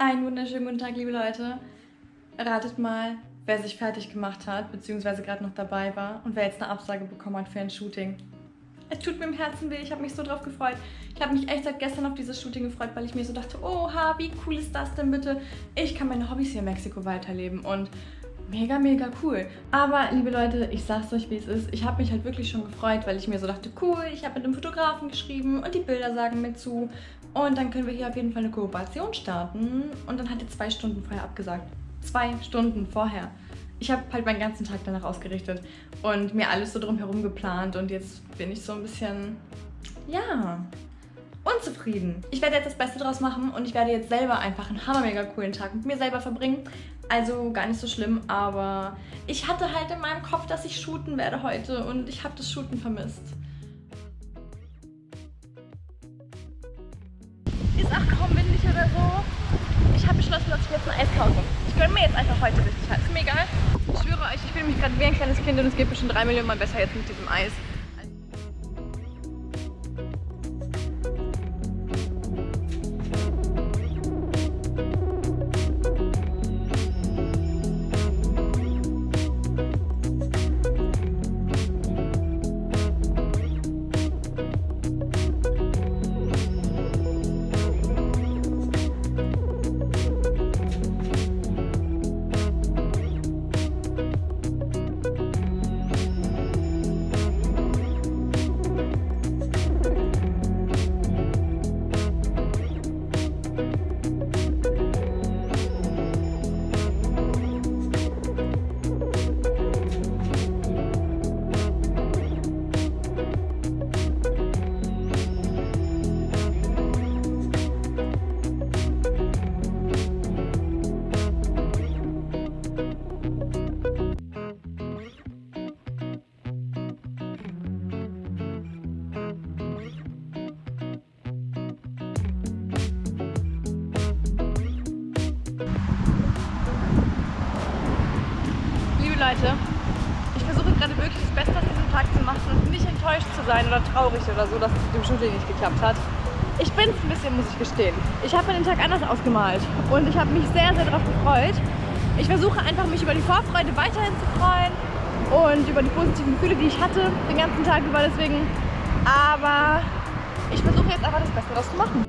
Einen wunderschönen guten Tag, liebe Leute. Ratet mal, wer sich fertig gemacht hat, beziehungsweise gerade noch dabei war und wer jetzt eine Absage bekommen hat für ein Shooting. Es tut mir im Herzen weh, ich habe mich so drauf gefreut. Ich habe mich echt seit gestern auf dieses Shooting gefreut, weil ich mir so dachte, oha, wie cool ist das denn bitte? Ich kann meine Hobbys hier in Mexiko weiterleben und mega, mega cool. Aber, liebe Leute, ich sag's euch, wie es ist. Ich habe mich halt wirklich schon gefreut, weil ich mir so dachte, cool, ich habe mit einem Fotografen geschrieben und die Bilder sagen mir zu. Und dann können wir hier auf jeden Fall eine Kooperation starten. Und dann hat er zwei Stunden vorher abgesagt. Zwei Stunden vorher. Ich habe halt meinen ganzen Tag danach ausgerichtet und mir alles so drumherum geplant. Und jetzt bin ich so ein bisschen, ja, unzufrieden. Ich werde jetzt das Beste draus machen und ich werde jetzt selber einfach einen hammermega coolen Tag mit mir selber verbringen. Also gar nicht so schlimm, aber ich hatte halt in meinem Kopf, dass ich shooten werde heute und ich habe das Shooten vermisst. Ist auch kaum windig oder so. Ich habe beschlossen, dass ich jetzt ein Eis kaufe. Ich gönne mir jetzt einfach heute richtig Ist mir egal. Ich schwöre euch, ich fühle mich gerade wie ein kleines Kind und es geht schon drei Millionen Mal besser jetzt mit diesem Eis. Leute. Ich versuche gerade wirklich das Beste aus diesem Tag zu machen und nicht enttäuscht zu sein oder traurig oder so, dass es mit dem Shooting nicht geklappt hat. Ich bin es ein bisschen, muss ich gestehen. Ich habe mir den Tag anders ausgemalt und ich habe mich sehr, sehr darauf gefreut. Ich versuche einfach, mich über die Vorfreude weiterhin zu freuen und über die positiven Gefühle, die ich hatte den ganzen Tag über deswegen. Aber ich versuche jetzt einfach das Beste daraus zu machen.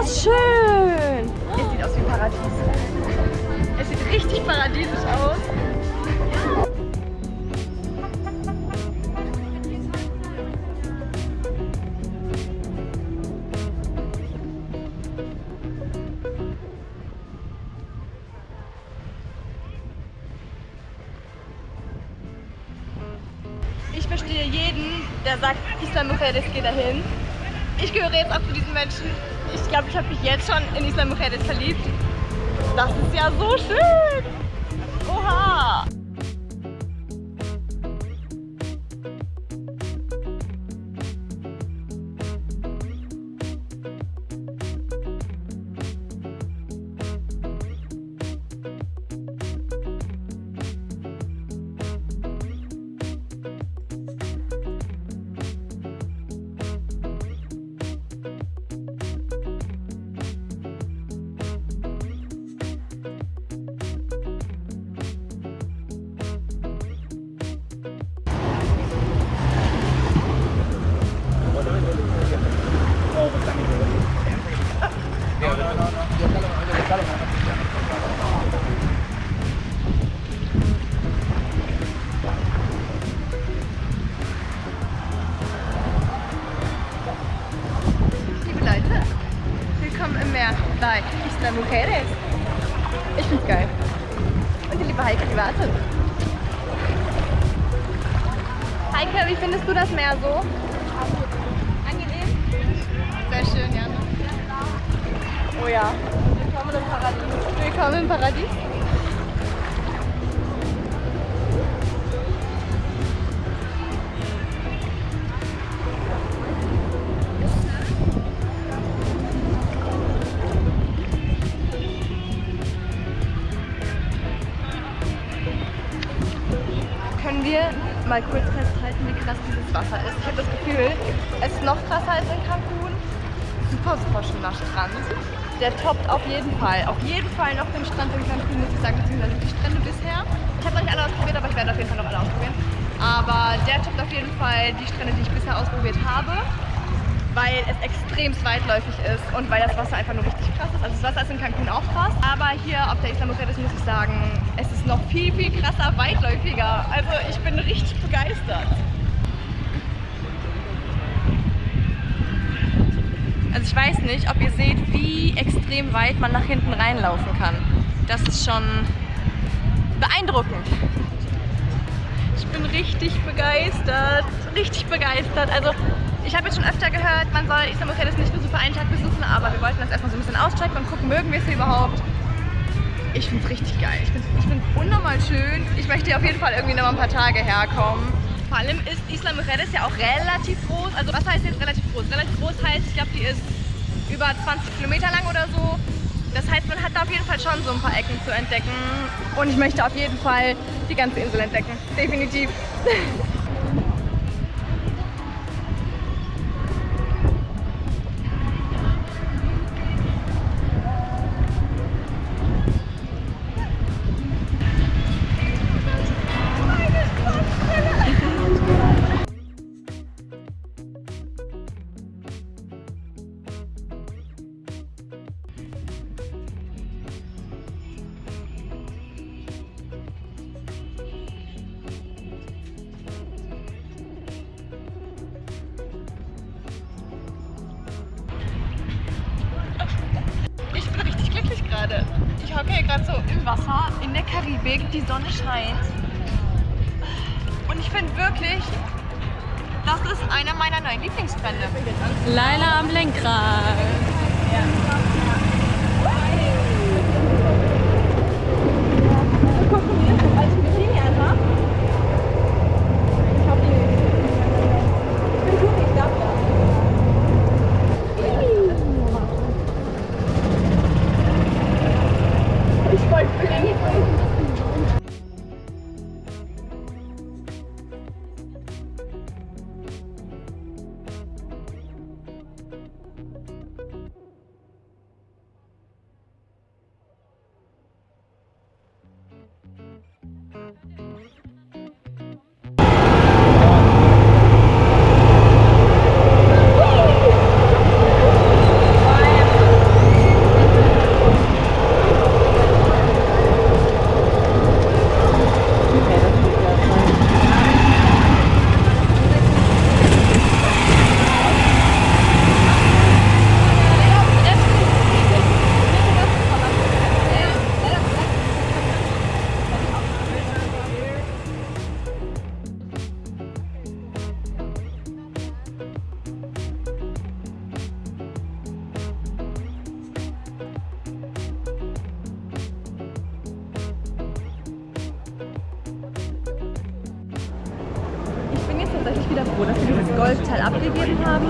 das schön. Es sieht aus wie Paradies. Es sieht richtig paradiesisch aus. Ich verstehe jeden, der sagt, Islam Mujeres geht dahin. Ich gehöre jetzt auch zu diesen Menschen. Ich glaube, ich habe mich jetzt schon in Islam Mujeres verliebt. Das ist ja so schön. Oha. Meer bei Isla Mujeres. Ich find's geil. Und die liebe Heike, die wartet. Heike, wie findest du das Meer so? Angenehm? Sehr schön, ja. Oh ja. Willkommen im Paradies. Willkommen im Paradies. Mal kurz festhalten, wie krass dieses Wasser ist. Ich habe das Gefühl, es ist noch krasser als in Cancun. Super, super schöner Strand. Der toppt auf jeden Fall. Auf jeden Fall noch den Strand in Cancun, muss ich sagen, beziehungsweise die Strände bisher. Ich habe noch nicht alle ausprobiert, aber ich werde auf jeden Fall noch alle ausprobieren. Aber der toppt auf jeden Fall die Strände, die ich bisher ausprobiert habe weil es extrem weitläufig ist und weil das Wasser einfach nur richtig krass ist. Also das Wasser ist in Cancun auch krass, aber hier auf der Isla Mujeres muss ich sagen, es ist noch viel, viel krasser, weitläufiger. Also ich bin richtig begeistert. Also ich weiß nicht, ob ihr seht, wie extrem weit man nach hinten reinlaufen kann. Das ist schon beeindruckend. Ich bin richtig begeistert, richtig begeistert. Also ich habe jetzt schon öfter gehört, man soll Isla Mujeres nicht nur so für einen Tag besuchen, aber wir wollten das erstmal so ein bisschen auschecken und gucken, mögen wir es hier überhaupt. Ich finde es richtig geil. Ich finde es ich find's unnormal schön. Ich möchte hier auf jeden Fall irgendwie noch mal ein paar Tage herkommen. Vor allem ist Isla Mujeres ja auch relativ groß. Also was heißt jetzt relativ groß? Relativ groß heißt, ich glaube, die ist über 20 Kilometer lang oder so. Das heißt, man hat da auf jeden Fall schon so ein paar Ecken zu entdecken. Und ich möchte auf jeden Fall die ganze Insel entdecken. Definitiv. Hier gerade so im Wasser, in der Karibik, die Sonne scheint. Und ich finde wirklich, das ist einer meiner neuen Lieblingsstrände. Leila am Lenkrad. Gucken wir das als Bikini an, Ich hab die. Ich bin gut, ich darf das. Ich wollte Abgegeben haben,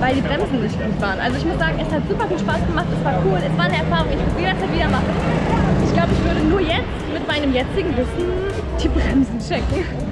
weil die Bremsen nicht gut waren. Also ich muss sagen, es hat super viel Spaß gemacht, es war cool, es war eine Erfahrung, ich würde jederzeit wieder machen. Ich glaube, ich würde nur jetzt mit meinem jetzigen Wissen die Bremsen checken.